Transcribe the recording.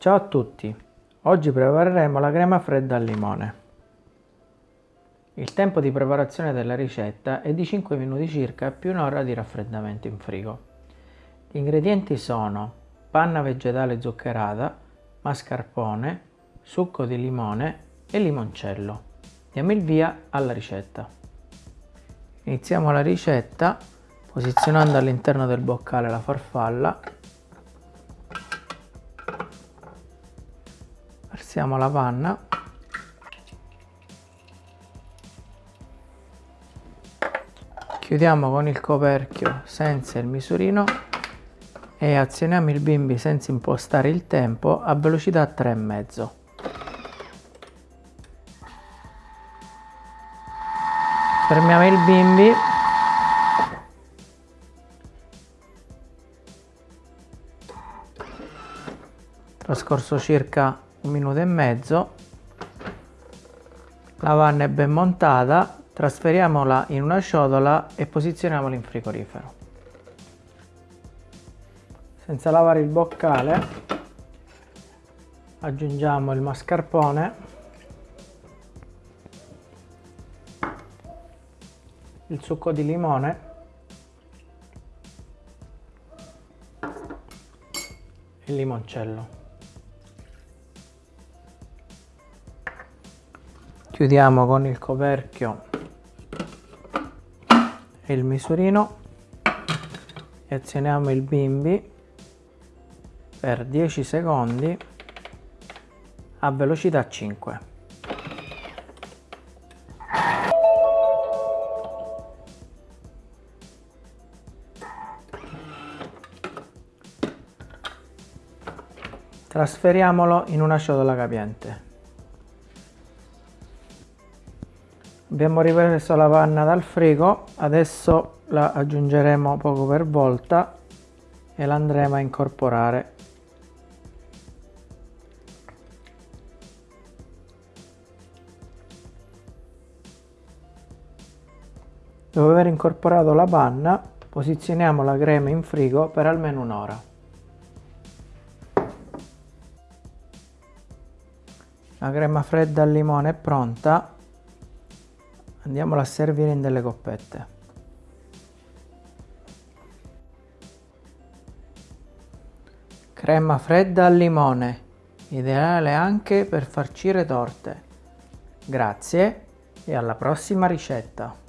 Ciao a tutti, oggi prepareremo la crema fredda al limone. Il tempo di preparazione della ricetta è di 5 minuti circa più un'ora di raffreddamento in frigo. Gli ingredienti sono panna vegetale zuccherata, mascarpone, succo di limone e limoncello. Diamo il via alla ricetta. Iniziamo la ricetta posizionando all'interno del boccale la farfalla versiamo la panna. Chiudiamo con il coperchio senza il misurino e azioniamo il bimbi senza impostare il tempo a velocità 3,5 fermiamo il bimbi. Trascorso circa un minuto e mezzo. La vanna è ben montata trasferiamola in una ciotola e posizioniamola in frigorifero. Senza lavare il boccale aggiungiamo il mascarpone. Il succo di limone. Il limoncello chiudiamo con il coperchio e il misurino e azioniamo il bimbi per 10 secondi a velocità 5 Trasferiamolo in una ciotola capiente. Abbiamo ripreso la panna dal frigo, adesso la aggiungeremo poco per volta e la andremo a incorporare. Dopo aver incorporato la panna, posizioniamo la crema in frigo per almeno un'ora. La crema fredda al limone è pronta, andiamola a servire in delle coppette. Crema fredda al limone, ideale anche per farcire torte. Grazie e alla prossima ricetta!